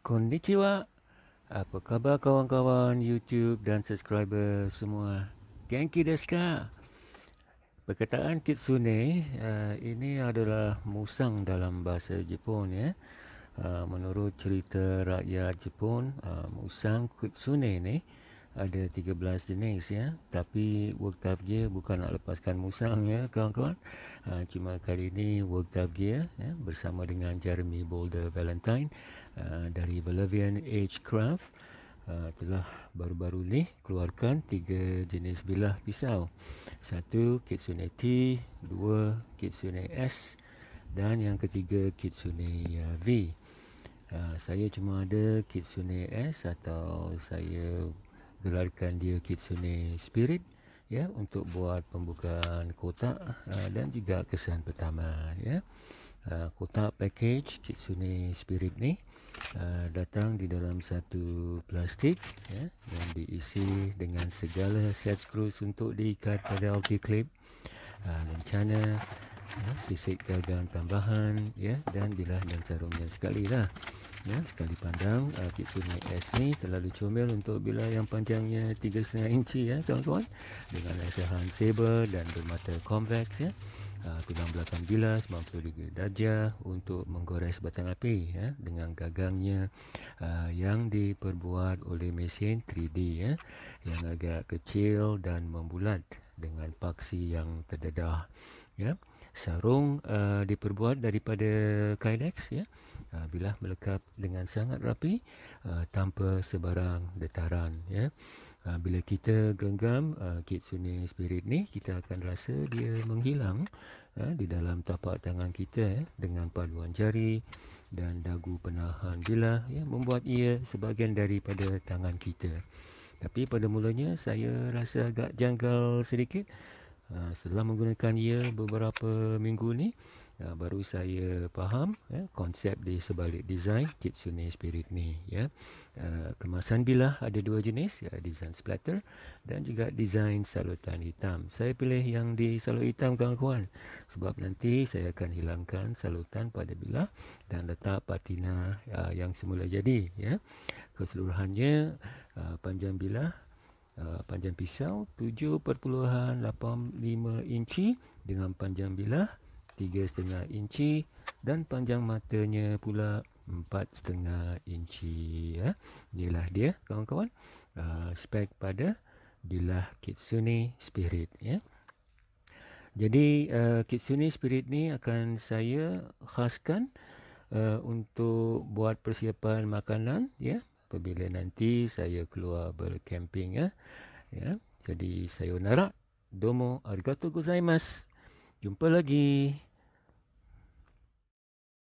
Konnichiwa. Apa khabar kawan-kawan YouTube dan subscriber semua? Genki desu ka? Perkataan kitsune uh, ini adalah musang dalam bahasa Jepun ya. Uh, menurut cerita rakyat Jepun, uh, musang kitsune ni ada 13 jenis ya. Tapi work dia bukan nak lepaskan musang ya kawan-kawan. Uh, cuma kali ini work dia ya, bersama dengan Jeremy Boulder Valentine Uh, dari Bolivian Age Craft uh, telah baru-baru ni keluarkan tiga jenis bilah pisau. Satu Kitsune T, dua Kitsune S dan yang ketiga Kitsune V. Uh, saya cuma ada Kitsune S atau saya gelarkan dia Kitsune Spirit ya untuk buat pembukaan kotak uh, dan juga kesan pertama ya. Uh, kotak package Kitsune Spirit ni uh, datang di dalam satu plastik ya, yang diisi dengan segala set screws untuk diikat pada LT clip uh, lencana ya, sisik gagang tambahan ya, dan bilah dan sarungnya sekali lah ya, sekali pandang uh, Kitsune S ni terlalu comel untuk bilah yang panjangnya 3.5 inci ya kawan-kawan dengan asahan saber dan bermata convex ya uh, belakang bilas mampu darjah untuk menggores batang api ya, dengan gagangnya uh, yang diperbuat oleh mesin 3D ya, yang agak kecil dan membulat dengan paksi yang terdedah ya. Sarung uh, diperbuat daripada kydex ya. Uh, bilah melekat dengan sangat rapi uh, tanpa sebarang detaran ya. Uh, bila kita genggam kitsune spirit ni kita akan rasa dia menghilang uh, di dalam tapak tangan kita uh, dengan paduan jari dan dagu penahan bilah ya membuat ia sebahagian daripada tangan kita. Tapi pada mulanya saya rasa agak janggal sedikit setelah menggunakan ia beberapa minggu ni Ya, baru saya faham ya, konsep di sebalik design Kitsune Spirit ni ya. Uh, kemasan bilah ada dua jenis ya, design splatter dan juga design salutan hitam. Saya pilih yang di salut hitam kawan-kawan sebab nanti saya akan hilangkan salutan pada bilah dan letak patina uh, yang semula jadi ya. Keseluruhannya uh, panjang bilah Uh, panjang pisau 7.85 inci dengan panjang bilah setengah inci dan panjang matanya pula empat setengah inci ya. Inilah dia kawan-kawan uh, spek pada bilah Kitsune Spirit ya. Jadi uh, Kitsune Spirit ni akan saya khaskan uh, untuk buat persiapan makanan ya apabila nanti saya keluar bercamping ya. Ya. Jadi sayonara. Domo arigatou gozaimasu. Jumpa lagi.